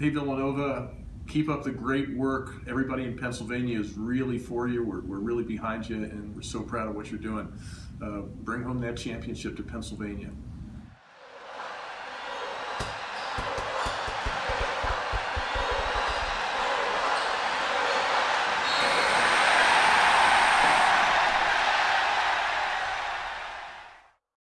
hey Villanova, keep up the great work. Everybody in Pennsylvania is really for you. We're, we're really behind you, and we're so proud of what you're doing. Uh, bring home that championship to Pennsylvania.